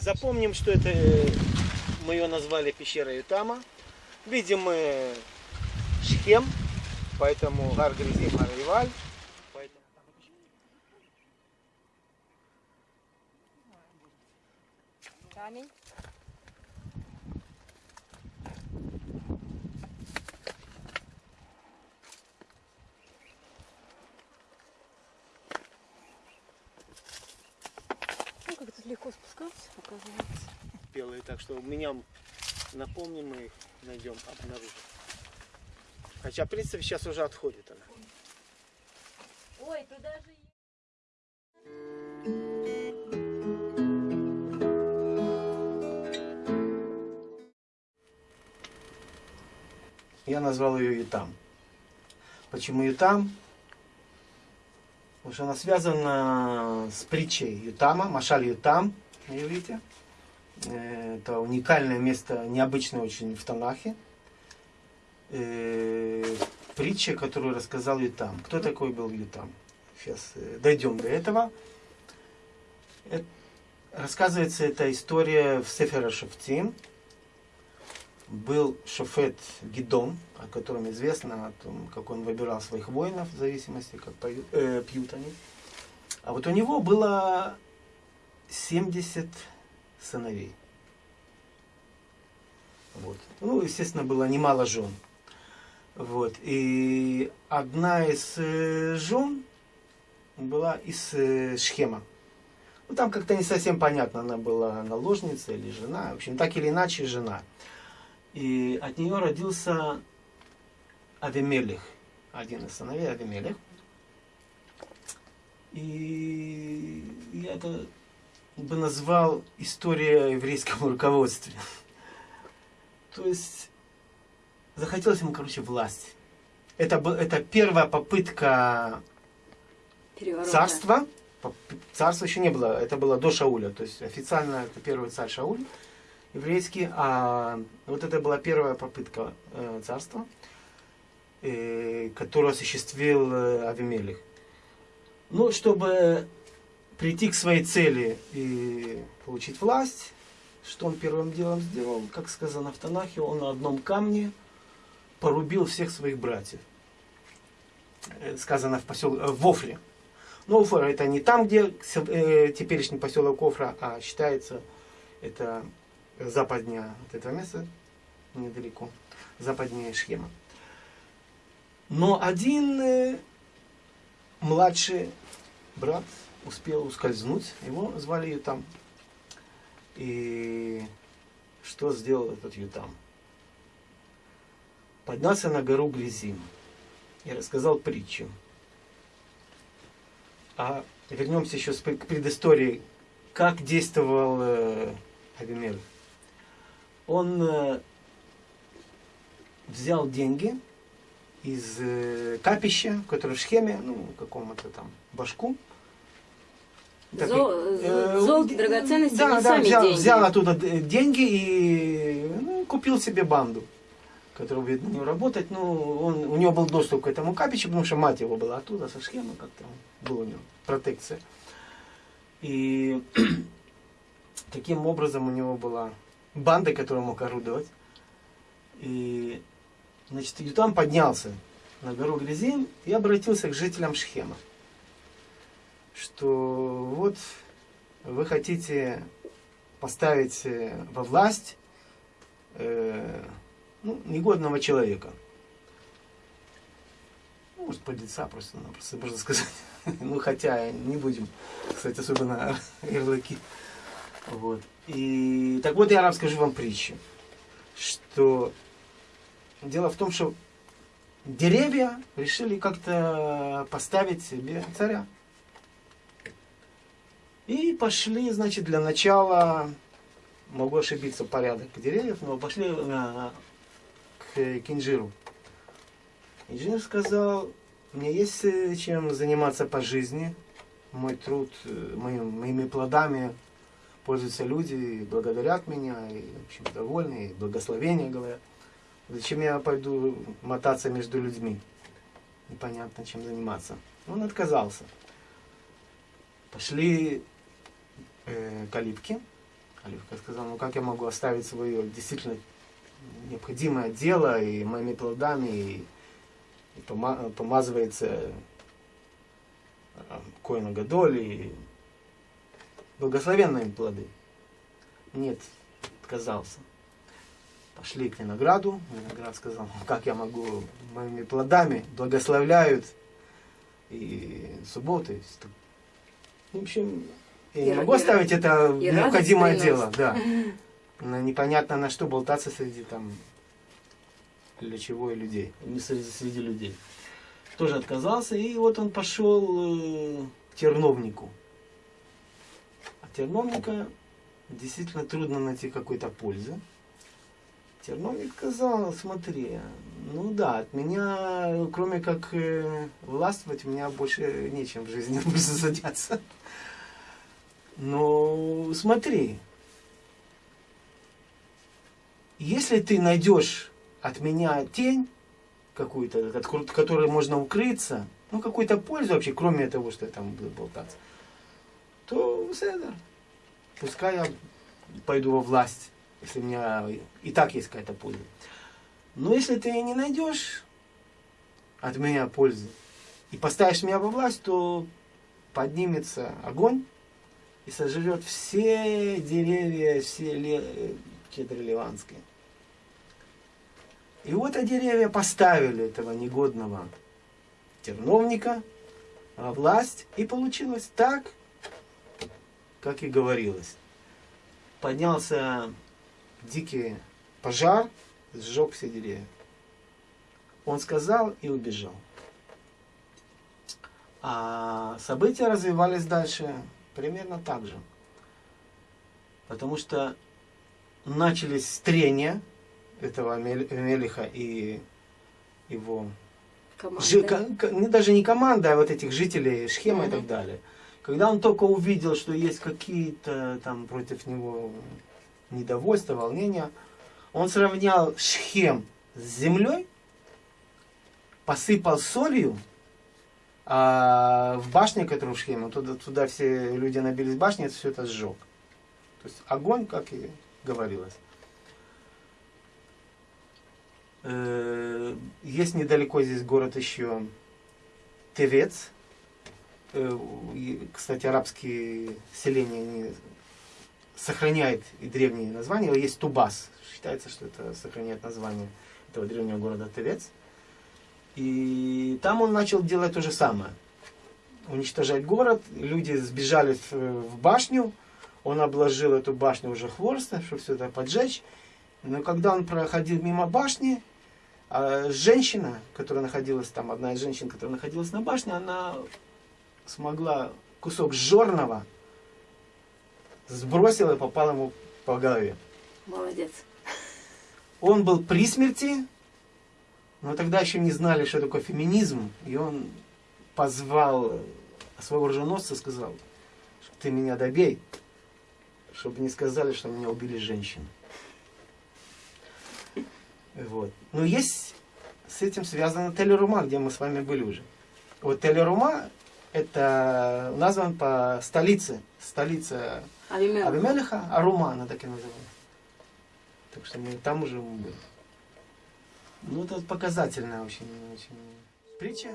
Запомним, что это э, мы ее назвали пещера Ютама. Видим мы Шхем, поэтому Гар Гризим Ариваль. Поэтому... оказывается. белые, так что у меня напомним, мы их найдем, обнаружим. Хотя, в принципе, сейчас уже отходит она. Ой, туда же... Я назвал ее Ютам. Почему Ютам? Потому что она связана с притчей Ютама, Машаль Ютам, на иврите. Это уникальное место, необычное очень в Танахе. Э, Притча, которую рассказал Ютам. Кто такой был Ютам? Сейчас э, дойдем до этого. Э, Рассказывается эта история в Сефера Шафтим. Был шофет Гидон, о котором известно, о том, как он выбирал своих воинов, в зависимости, как поют- э, пьют они. А вот у него было 70 сыновей. Вот. Ну, естественно, было немало жен. Вот. И одна из э, жен была из э, Шхема. Ну, там как-то не совсем понятно, она была наложница или жена. В общем, так или иначе, жена. И от нее родился Авимелих, один из сыновей Авимелих. И я это бы назвал история еврейского руководства. То есть захотелось ему, короче, власть. Это, это первая попытка Переворота. царства. Царства еще не было, это было до Шауля. То есть официально это первый царь Шауль еврейский, а вот это была первая попытка э, царства, э, которую осуществил э, Авимелих. Ну, чтобы прийти к своей цели и получить власть, что он первым делом сделал, как сказано в Танахе, он на одном камне порубил всех своих братьев. Э, Сказано в поселке, в Офре. Но Офра это не там, где э, теперешний поселок Офра, а считается это западнее от этого места, недалеко, западнее Шхема. Но один э, младший брат успел ускользнуть, его звали Ютам. И что сделал этот Ютам? Поднялся на гору Глизим и рассказал притчу. А вернемся еще к предыстории, как действовал э, Авимель. Он э, взял деньги из э, капища, которое в Шхеме, ну, какому-то там башку. Так, Зо- э, э, драгоценности, да, да, сами взял, деньги. взял оттуда деньги и ну, купил себе банду, которая будет на него работать. Ну, он, у него был доступ к этому капищу, потому что мать его была оттуда, со Шхема, как-то была у него протекция. И таким образом у него была банда, которая мог орудовать. И, значит, Ютам поднялся на гору Грязин и обратился к жителям Шхема, что вот вы хотите поставить э, во власть э, ну, негодного человека. Ну, Может, подлеца просто-напросто, можно сказать. Ну, хотя не будем, кстати, особенно ярлыки. Вот. И так вот я расскажу вам притчу, что дело в том, что деревья решили как-то поставить себе царя. И пошли, значит, для начала, могу ошибиться, порядок деревьев, но пошли э, к Кинжиру. Инженер сказал, мне есть э, чем заниматься по жизни, мой труд, э, моим- моими плодами пользуются люди, благодарят меня, и, в общем, довольны, и благословения говорят. Зачем я пойду мотаться между людьми? Непонятно, чем заниматься. Он отказался. Пошли э, калитки. Оливка сказала, ну как я могу оставить свое действительно необходимое дело и моими плодами, и, и пома- помазывается Коина Гадоль, и благословенные плоды. Нет, отказался. Пошли к винограду. Виноград сказал, «Ну, как я могу моими плодами благословляют и субботы. В общем, я не могу оставить это и необходимое дело. Да. На непонятно на что болтаться среди там для чего и людей. Не среди, среди людей. Тоже отказался, и вот он пошел э, к терновнику. А терновника действительно трудно найти какой-то пользы. Терновник сказал, смотри, ну да, от меня, кроме как э, властвовать, у меня больше нечем в жизни больше заняться. Но смотри, если ты найдешь от меня тень какую-то, от ко- которой можно укрыться, ну какую-то пользу вообще, кроме того, что я там буду болтаться, то это, пускай я пойду во власть, если у меня и так есть какая-то польза. Но если ты не найдешь от меня пользы и поставишь меня во власть, то поднимется огонь и сожрет все деревья, все ле- кедры ливанские. И вот а деревья поставили этого негодного терновника во власть, и получилось так, как и говорилось. Поднялся дикий пожар, сжег все деревья. Он сказал и убежал. А события развивались дальше примерно так же. Потому что начались трения этого Мел- Мелиха и его Команда. Жи- не, даже не команда, а вот этих жителей Шхема и так далее. Когда он только увидел, что есть какие-то там против него недовольства, волнения, он сравнял Шхем с землей, посыпал солью, а в башне, Шхеме, туда, туда все люди набились в башне, это все это сжег. То есть огонь, как и говорилось. Э, Есть недалеко здесь город еще Тевец. Э, Кстати, арабские селения они сохраняют и древние названия. Есть Тубас. Считается, что это сохраняет название этого древнего города Тевец. И там он начал делать то же самое. Уничтожать город. Люди сбежали в, башню. Он обложил эту башню уже хворостом, чтобы все это поджечь. Но когда он проходил мимо башни, а женщина, которая находилась там, одна из женщин, которая находилась на башне, она смогла кусок жорного сбросила и попала ему по голове. Молодец. Он был при смерти, но тогда еще не знали, что такое феминизм, и он позвал своего оруженосца и сказал, что ты меня добей, чтобы не сказали, что меня убили женщины. Вот. Но есть с этим связано Телерума, где мы с вами были уже. Вот Телерума это назван по столице, столица Авимел. Авимелиха, Арума она так и называется. Так что мы там уже мы были. Ну, это показательная очень, очень притча.